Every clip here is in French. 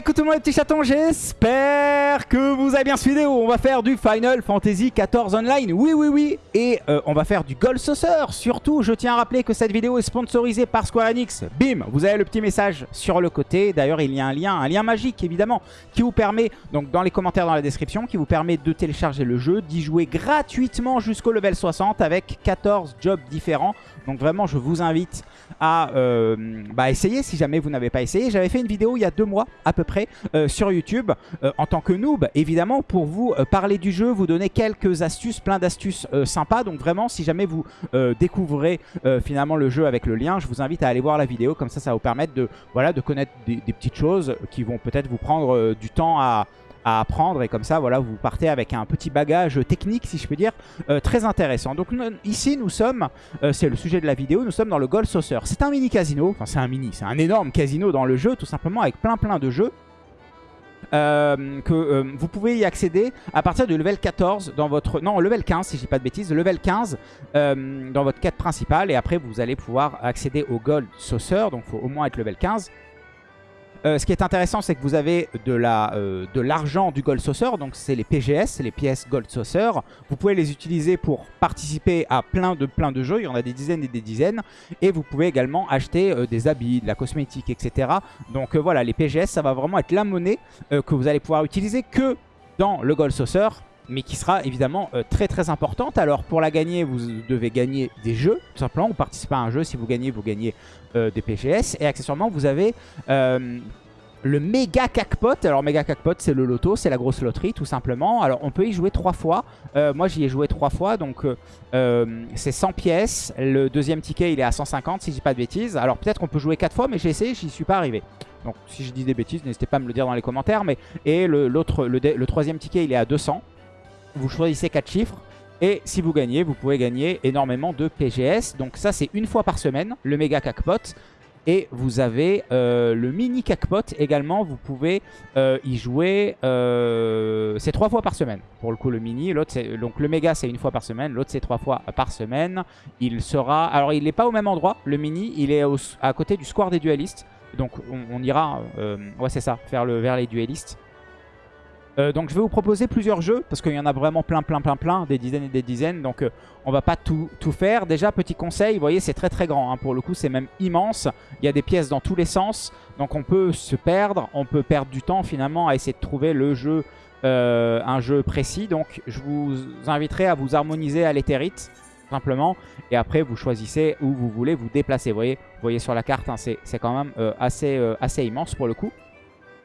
écoute tout le monde les petits chatons, j'espère que vous avez bien suivi vidéo. On va faire du Final Fantasy XIV Online, oui oui oui. Et euh, on va faire du Gold Saucer. Surtout, je tiens à rappeler que cette vidéo est sponsorisée par Square Enix. Bim, vous avez le petit message sur le côté. D'ailleurs, il y a un lien, un lien magique évidemment, qui vous permet, donc dans les commentaires dans la description, qui vous permet de télécharger le jeu, d'y jouer gratuitement jusqu'au level 60 avec 14 jobs différents. Donc vraiment, je vous invite à euh, bah, essayer si jamais vous n'avez pas essayé. J'avais fait une vidéo il y a deux mois à peu près euh, sur YouTube euh, en tant que noob, évidemment, pour vous parler du jeu, vous donner quelques astuces, plein d'astuces sympas. Donc vraiment, si jamais vous découvrez finalement le jeu avec le lien, je vous invite à aller voir la vidéo. Comme ça, ça va vous permettre de, voilà, de connaître des petites choses qui vont peut-être vous prendre du temps à à apprendre et comme ça voilà vous partez avec un petit bagage technique si je peux dire euh, très intéressant donc ici nous sommes euh, c'est le sujet de la vidéo nous sommes dans le Gold Saucer c'est un mini casino enfin c'est un mini c'est un énorme casino dans le jeu tout simplement avec plein plein de jeux euh, que vous pouvez y accéder à partir du level 14 dans votre... Non, level 15 si je dis pas de bêtises. Level 15 dans votre quête principale. Et après, vous allez pouvoir accéder au Gold Saucer. Donc, il faut au moins être level 15. Euh, ce qui est intéressant, c'est que vous avez de euh, l'argent du Gold Saucer. Donc, c'est les PGS, les pièces Gold Saucer. Vous pouvez les utiliser pour participer à plein de, plein de jeux. Il y en a des dizaines et des dizaines. Et vous pouvez également acheter euh, des habits, de la cosmétique, etc. Donc, voilà, les PGS, ça va vraiment être la monnaie que vous allez pouvoir utiliser que dans le Gold Saucer mais qui sera évidemment très très importante. Alors pour la gagner, vous devez gagner des jeux, tout simplement, vous participez à un jeu, si vous gagnez, vous gagnez euh, des PGS. Et accessoirement, vous avez euh, le méga jackpot. Alors méga jackpot, c'est le loto, c'est la grosse loterie tout simplement. Alors on peut y jouer trois fois. Euh, moi j'y ai joué trois fois, donc c'est 100 pièces. Le deuxième ticket il est à 150 si je dis pas de bêtises. Alors peut-être qu'on peut jouer quatre fois, mais j'ai essayé, j'y suis pas arrivé. Donc si je dis des bêtises, n'hésitez pas à me le dire dans les commentaires. Mais Et le, troisième ticket il est à 200. Vous choisissez quatre chiffres. Et si vous gagnez, vous pouvez gagner énormément de PGS. Donc ça, c'est une fois par semaine, le méga jackpot. Et vous avez euh, le mini jackpot également, vous pouvez euh, y jouer, euh, c'est trois fois par semaine pour le coup le mini, l'autre donc le méga c'est une fois par semaine, l'autre c'est trois fois par semaine. Il sera, alors il n'est pas au même endroit, le mini, il est à côté du square des dualistes, donc on, ira, ouais c'est ça, faire le vers les dualistes. Euh, donc je vais vous proposer plusieurs jeux parce qu'il y en a vraiment plein plein plein plein, des dizaines et des dizaines. Donc euh, on va pas tout, faire. Déjà petit conseil, vous voyez c'est très très grand. Hein. Pour le coup c'est même immense. Il y a des pièces dans tous les sens. Donc on peut se perdre, on peut perdre du temps finalement à essayer de trouver le jeu, euh, un jeu précis. Donc je vous inviterai à vous harmoniser à l'éthérite simplement. Et après vous choisissez où vous voulez vous déplacer. Vous voyez, vous voyez sur la carte, hein, c'est quand même assez, assez immense pour le coup.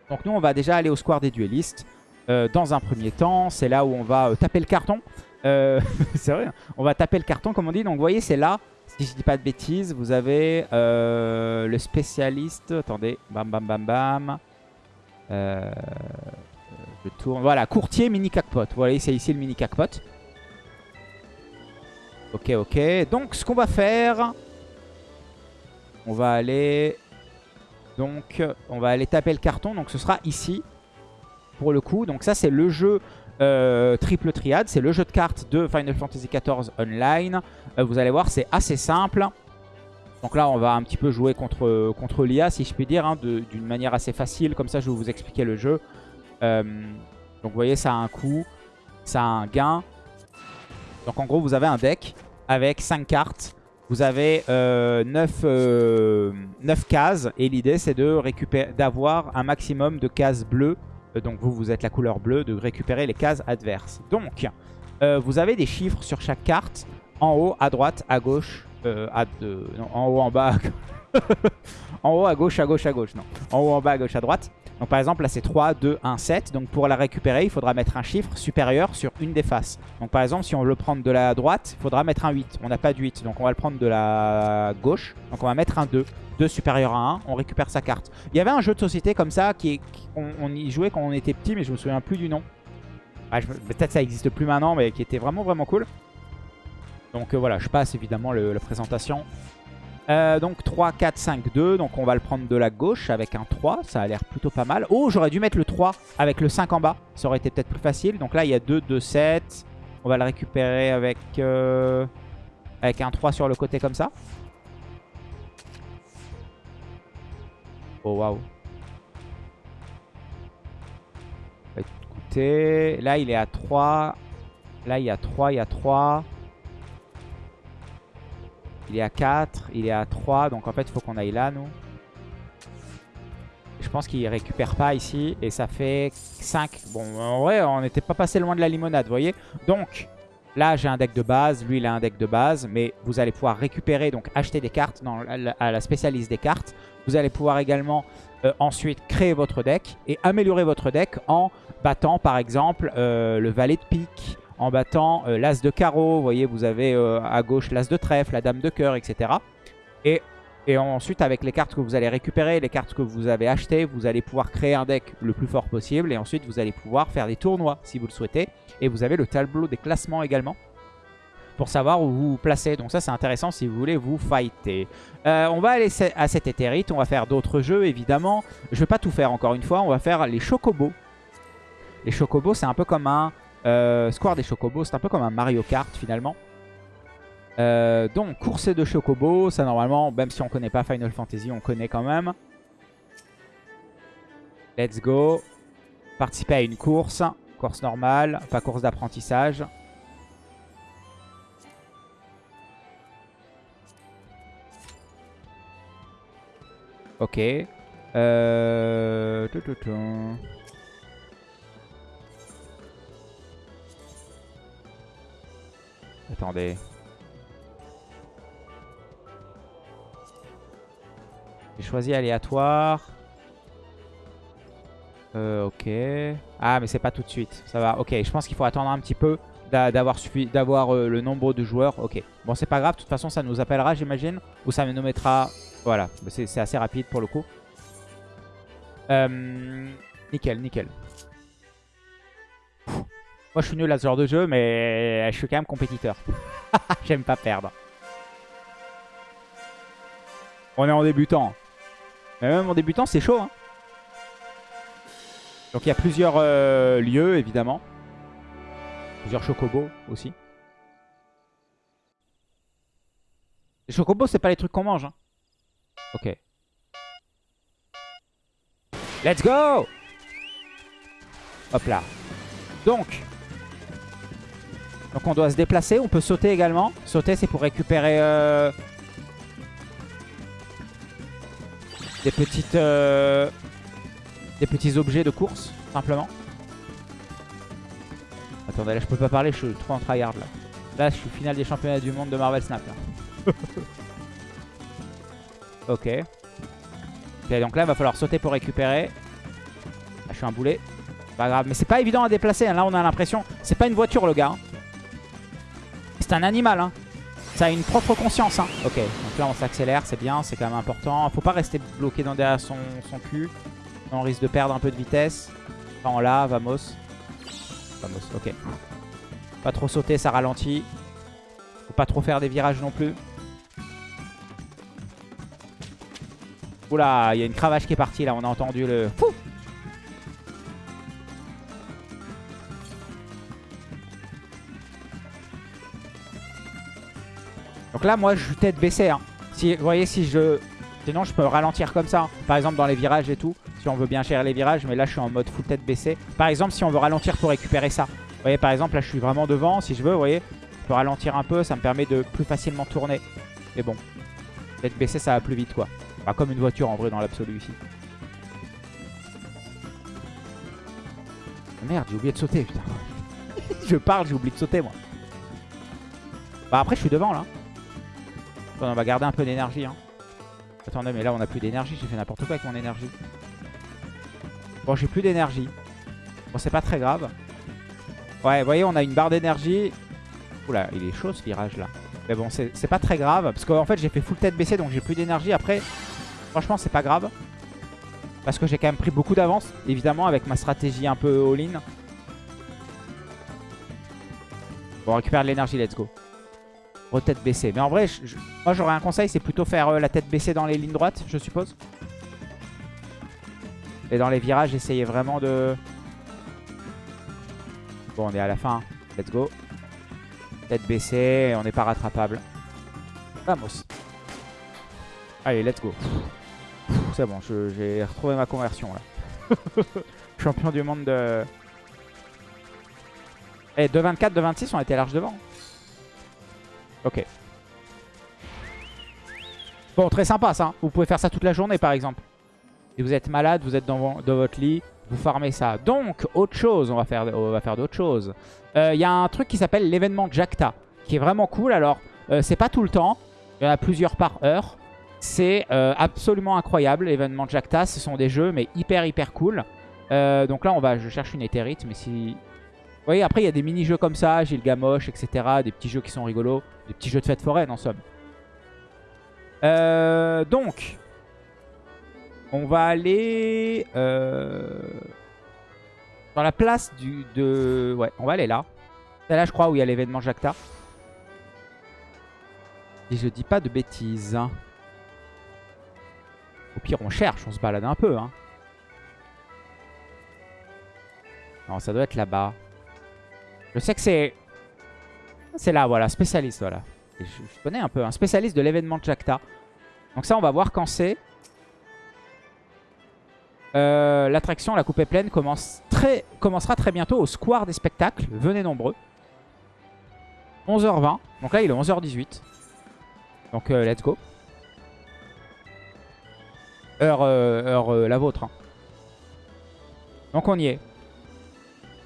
Donc nous on va déjà aller au square des duellistes. Euh, dans un premier temps. C'est là où on va euh, taper le carton. Euh, c'est vrai, hein. on va taper le carton comme on dit. Donc vous voyez, c'est là, si je dis pas de bêtises, vous avez le spécialiste. Attendez, bam bam bam bam. je tourne. Voilà, courtier mini jackpot. Vous voyez, c'est ici le mini jackpot. Ok, ok. Donc ce qu'on va faire, on va aller... Donc on va aller taper le carton. Donc ce sera ici pour le coup. Donc ça, c'est le jeu euh, triple triade. C'est le jeu de cartes de Final Fantasy XIV Online. Euh, vous allez voir, c'est assez simple. Donc là, on va un petit peu jouer contre, l'IA, si je puis dire, hein, d'une manière assez facile. Comme ça, je vais vous expliquer le jeu. Euh, donc vous voyez, ça a un coût, ça a un gain. Donc en gros, vous avez un deck avec 5 cartes. Vous avez 9, 9 cases et l'idée c'est d'avoir un maximum de cases bleues donc vous, vous êtes la couleur bleue, de récupérer les cases adverses. Donc, euh, vous avez des chiffres sur chaque carte, en haut, à droite, à gauche, euh, à en haut, en bas, en haut, à gauche, à gauche, à gauche, non. En haut, en bas, à gauche, à droite. Donc par exemple là c'est 3, 2, 1, 7. Donc pour la récupérer il faudra mettre un chiffre supérieur sur une des faces. Donc par exemple si on veut le prendre de la droite il faudra mettre un 8. On n'a pas de 8 donc on va le prendre de la gauche. Donc on va mettre un 2. 2 supérieur à 1, on récupère sa carte. Il y avait un jeu de société comme ça, qui, on, y jouait quand on était petit, mais je me souviens plus du nom. Ah, peut-être ça existe plus maintenant, mais qui était vraiment vraiment cool. Donc euh, voilà, je passe évidemment la présentation. Euh, donc 3, 4, 5, 2. Donc on va le prendre de la gauche avec un 3. Ça a l'air plutôt pas mal. Oh, j'aurais dû mettre le 3 avec le 5 en bas. Ça aurait été peut-être plus facile. Donc là, il y a 2, 2, 7. On va le récupérer avec, euh, avec un 3 sur le côté comme ça. Oh waouh. côté. Là, il est à 3. Là, il y a 3, il y a 3. Il est à 4, il est à 3. Donc en fait, il faut qu'on aille là, nous. Je pense qu'il récupère pas ici. Et ça fait 5. Bon, en on n'était pas passé loin de la limonade, vous voyez. Donc, là, j'ai un deck de base. Lui, il a un deck de base. Mais vous allez pouvoir récupérer, donc acheter des cartes à la spécialiste des cartes. Vous allez pouvoir également euh, ensuite créer votre deck et améliorer votre deck en battant, par exemple, euh, le valet de pique, en battant euh, l'as de carreau. Vous voyez, vous avez euh, à gauche l'as de trèfle, la dame de cœur, etc. Et, ensuite, avec les cartes que vous allez récupérer, les cartes que vous avez achetées, vous allez pouvoir créer un deck le plus fort possible. Et ensuite, vous allez pouvoir faire des tournois si vous le souhaitez. Et vous avez le tableau des classements également pour savoir où vous vous placez. Donc ça, c'est intéressant si vous voulez vous fighter. Euh, on va aller à cet éthérite. On va faire d'autres jeux, évidemment. Je vais pas tout faire encore une fois. On va faire les chocobos. Les chocobos, c'est un peu comme un euh, Square des Chocobos, c'est un peu comme un Mario Kart finalement. Euh, donc, course de Chocobo, ça normalement, même si on connaît pas Final Fantasy, on connaît quand même. Let's go. Participer à une course. Course normale, pas course d'apprentissage. Ok. Euh... Attendez. J'ai choisi aléatoire. Euh, ok. Ah, mais c'est pas tout de suite. Ça va. Ok, je pense qu'il faut attendre un petit peu d'avoir euh, le nombre de joueurs. Ok. Bon, c'est pas grave. De toute façon, ça nous appellera, j'imagine. Ou ça nous mettra... Voilà. C'est assez rapide pour le coup. Euh, nickel, nickel. Moi, je suis nul à ce genre de jeu, mais je suis quand même compétiteur. J'aime pas perdre. On est en débutant. Mais même en débutant, c'est chaud. Hein. Donc, il y a plusieurs euh, lieux, évidemment. Plusieurs chocobos aussi. Les chocobos, c'est pas les trucs qu'on mange. Hein. Ok. Let's go Hop là. Donc, donc on doit se déplacer. On peut sauter également. Sauter, c'est pour récupérer euh, des petites euh, des petits objets de course, simplement. Attendez, là je peux pas parler, je suis trop en tryhard là. Là, je suis final des championnats du monde de Marvel Snap. ok. Ok, donc là, il va falloir sauter pour récupérer. Là, je suis un boulet. Pas grave, mais c'est pas évident à déplacer. Hein. Là, on a l'impression... C'est pas une voiture, le gars. Hein. C'est un animal, hein. Ça a une propre conscience, hein. Ok, donc là on s'accélère, c'est bien, c'est quand même important. Faut pas rester bloqué dans derrière son, son cul. On risque de perdre un peu de vitesse. Enfin, là, vamos. Vamos, ok. Pas trop sauter, ça ralentit. Faut pas trop faire des virages non plus. Oula, il y a une cravache qui est partie là, on a entendu le... Fou là, moi, je suis tête baissée. Hein. Si, vous voyez, si je... Sinon, je peux ralentir comme ça. Hein. Par exemple, dans les virages et tout. Si on veut bien gérer les virages. Mais là, je suis en mode full tête baissée. Par exemple, si on veut ralentir pour récupérer ça. Vous voyez, par exemple, là, je suis vraiment devant. Si je veux, vous voyez, je peux ralentir un peu. Ça me permet de plus facilement tourner. Mais bon, tête baissée, ça va plus vite, quoi. Pas comme une voiture, en vrai, dans l'absolu, ici. Oh, merde, j'ai oublié de sauter, putain. je parle, j'ai oublié de sauter, moi. Bah après, je suis devant, là on va garder un peu d'énergie. Hein. Attendez, mais là, on a plus d'énergie. J'ai fait n'importe quoi avec mon énergie. Bon, j'ai plus d'énergie. Bon, c'est pas très grave. Ouais, vous voyez, on a une barre d'énergie. Oula, il est chaud ce virage là. Mais bon, c'est pas très grave. Parce qu'en fait, j'ai fait full tête baissée, donc j'ai plus d'énergie. Après, franchement, c'est pas grave. Parce que j'ai quand même pris beaucoup d'avance, évidemment, avec ma stratégie un peu all-in. Bon, on récupère de l'énergie, let's go tête baissée. Mais en vrai, moi j'aurais un conseil, c'est plutôt faire euh, la tête baissée dans les lignes droites, je suppose. Et dans les virages, essayer vraiment de... Bon, on est à la fin. Let's go. Tête baissée, on n'est pas rattrapable. Vamos. Allez, let's go. C'est bon, j'ai retrouvé ma conversion là. Champion du monde de, Et 2,24, 2,26, on était large devant. Ok. Bon, très sympa ça. Vous pouvez faire ça toute la journée par exemple. Si vous êtes malade, vous êtes dans, votre lit, vous farmez ça. Donc, autre chose, on va faire, faire d'autres choses. Euh, il y a un truc qui s'appelle l'événement Jacta, qui est vraiment cool. Alors, euh, c'est pas tout le temps. Il y en a plusieurs par heure. C'est euh, absolument incroyable, l'événement Jacta. Ce sont des jeux, mais hyper, hyper cool. donc là, on va, je cherche une éthérite, mais si... Vous voyez, après, il y a des mini-jeux comme ça, Gilgamosh, etc. Des petits jeux qui sont rigolos. Des petits jeux de fête foraine, en somme. donc, on va aller euh, dans la place du, de... Ouais, on va aller là. C'est là, je crois, où il y a l'événement Jacta. Et je dis pas de bêtises. Au pire, on cherche, on se balade un peu. Hein. Non, ça doit être là-bas. Je sais que c'est... C'est là, voilà, spécialiste, voilà. je, connais un peu, un spécialiste de l'événement Jacta. Donc ça, on va voir quand c'est. Euh, l'attraction, la coupe est pleine, commence très, commencera très bientôt au Square des spectacles. Venez nombreux. 11h20. Donc là, il est 11h18. Donc, euh, let's go. Heure, euh, heure la vôtre. Hein. Donc, on y est.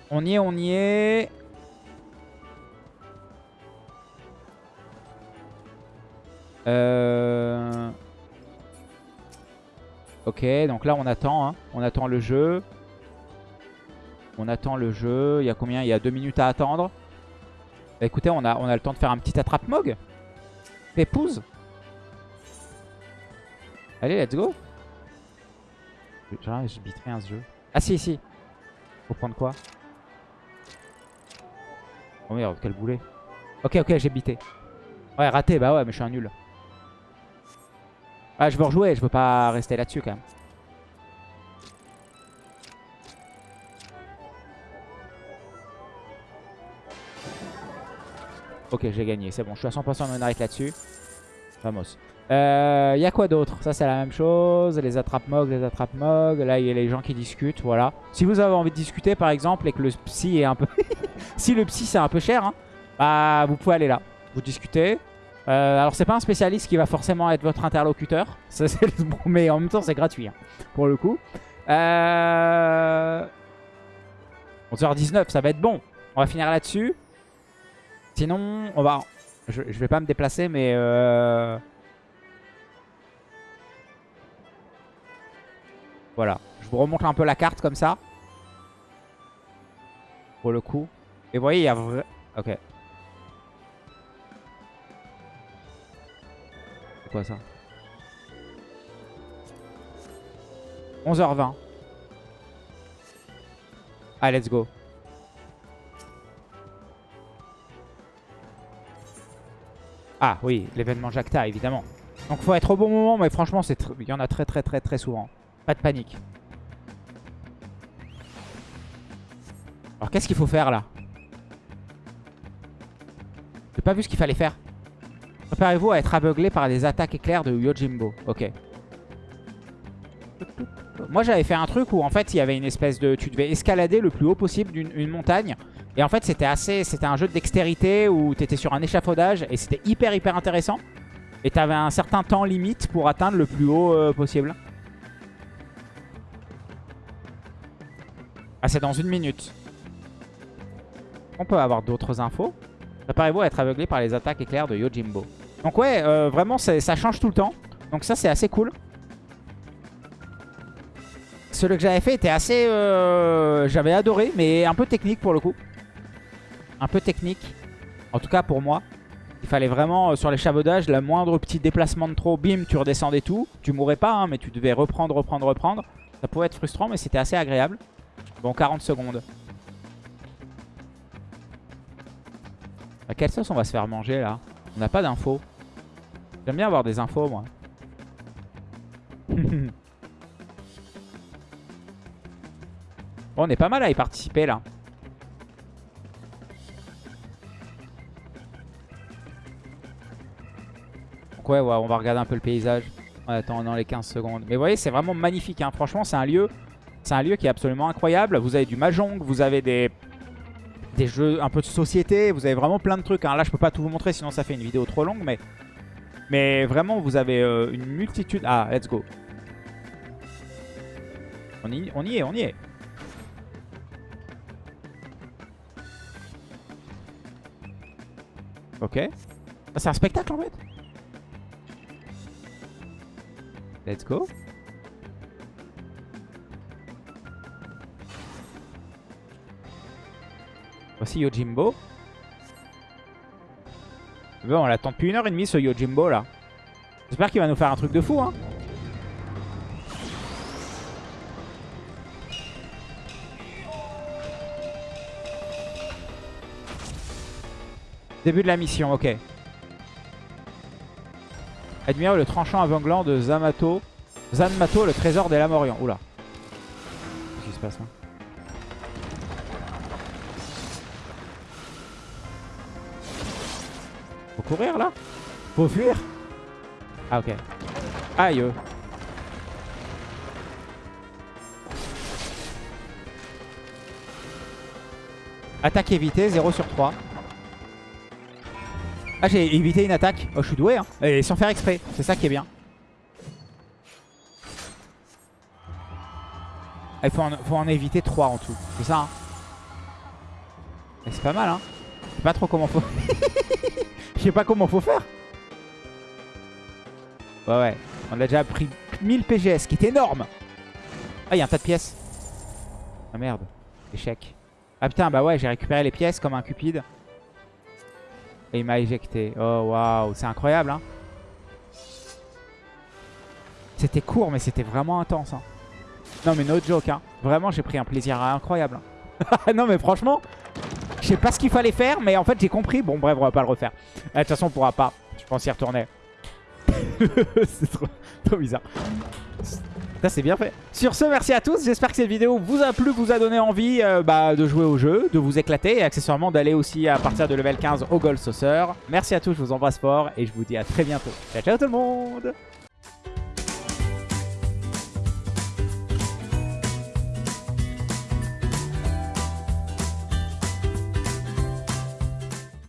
On y est, on y est. Euh... Ok, donc là on attend, hein. on attend le jeu. On attend le jeu. Il y a combien? Il y a deux minutes à attendre. Bah, écoutez, on a, le temps de faire un petit attrape-mog. Pépouze. Allez, let's go. Je bite rien jeu. Ah si, si. Faut prendre quoi? Oh merde, quel boulet. Ok, ok, j'ai bité. Ouais, raté, bah ouais, mais je suis un nul. Ah, je veux rejouer, je veux pas rester là-dessus quand même. Ok, j'ai gagné, c'est bon, je suis à 100% on arrête là-dessus. Vamos. Il euh, y a quoi d'autre? Ça, c'est la même chose. Les attrape-mog, les attrape-mog. Là, il y a les gens qui discutent, voilà. Si vous avez envie de discuter, par exemple, et que le psy est un peu... si le psy, c'est un peu cher, hein, bah, vous pouvez aller là. Vous discutez. Euh, alors c'est pas un spécialiste qui va forcément être votre interlocuteur, mais en même temps c'est gratuit hein, pour le coup. Euh... 11h19, ça va être bon. On va finir là-dessus. Sinon, on va... Je, vais pas me déplacer, mais... Euh... Voilà. Je vous remonte un peu la carte comme ça. Pour le coup. Et vous voyez, il y a... Ok. Quoi ça 11h20. Allez, let's go. Ah oui, l'événement Jacta, évidemment. Donc faut être au bon moment, mais franchement, il y en a très très très très souvent. Pas de panique. Alors qu'est-ce qu'il faut faire là? J'ai pas vu ce qu'il fallait faire. Préparez-vous à être aveuglé par des attaques éclairs de Yojimbo. Ok. Moi j'avais fait un truc où en fait il y avait une espèce de... Tu devais escalader le plus haut possible d'une montagne. Et en fait c'était assez... C'était un jeu de dextérité où tu étais sur un échafaudage et c'était hyper hyper intéressant. Et tu avais un certain temps limite pour atteindre le plus haut euh, possible. Ah c'est dans une minute. On peut avoir d'autres infos? Préparez-vous à être aveuglé par les attaques éclairs de Yojimbo. Donc ouais, euh, vraiment ça change tout le temps. Donc ça c'est assez cool. Celui que j'avais fait était assez... Euh, j'avais adoré, mais un peu technique pour le coup. Un peu technique. En tout cas pour moi. Il fallait vraiment, euh, sur l'échafaudage, le moindre petit déplacement de trop, bim, tu redescendais tout. Tu mourrais pas, hein, mais tu devais reprendre, reprendre, reprendre. Ça pouvait être frustrant, mais c'était assez agréable. Bon, 40 secondes. À quelle sauce on va se faire manger là? On n'a pas d'infos. J'aime bien avoir des infos moi. bon, on est pas mal à y participer là. Donc ouais, on va regarder un peu le paysage en attendant les 15 secondes. Mais vous voyez, c'est vraiment magnifique. Hein. Franchement, c'est un lieu c'est un lieu qui est absolument incroyable. Vous avez du mahjong, vous avez des des jeux, un peu de société. Vous avez vraiment plein de trucs. hein. Là, je peux pas tout vous montrer, sinon ça fait une vidéo trop longue. Mais, mais vraiment, vous avez euh, une multitude. Ah, let's go. On y, on y est, on y est. Ok. Ah, c'est un spectacle en fait. Let's go. Voici Yojimbo. Bon, on l'attend depuis une heure et demie ce Yojimbo là. J'espère qu'il va nous faire un truc de fou hein. Début de la mission, ok. Admire le tranchant aveuglant de Zamato. Zanmato, le trésor des Lamorians. Oula. Qu'est-ce qui se passe là courir là Faut fuir Ah ok. Aïe. Attaque évitée, 0 sur 3. Ah j'ai évité une attaque. Oh je suis doué hein. Et sans faire exprès. C'est ça qui est bien. Ah, Il faut en, faut en éviter 3 en tout. C'est ça hein. C'est pas mal hein. Je sais pas trop comment faut. Je sais pas comment faut faire. Ouais ouais. On a déjà pris 1000 PGS, qui est énorme. Ah, il y a un tas de pièces. Ah merde. Échec. Ah putain, bah ouais, j'ai récupéré les pièces comme un cupide. Et il m'a éjecté. Oh waouh, c'est incroyable hein. C'était court, mais c'était vraiment intense. Hein. Non mais no joke hein. Vraiment, j'ai pris un plaisir incroyable. hein. non mais franchement, sais pas ce qu'il fallait faire, mais en fait j'ai compris. Bon bref, on va pas le refaire. Euh, De toute façon, on pourra pas. Je pense y retourner. c'est trop, trop bizarre. Ça c'est bien fait. Sur ce, merci à tous. J'espère que cette vidéo vous a plu, vous a donné envie euh, bah, de jouer au jeu, de vous éclater et accessoirement d'aller aussi à partir de level 15 au Gold Saucer. Merci à tous, je vous embrasse fort et je vous dis à très bientôt. Ciao ciao tout le monde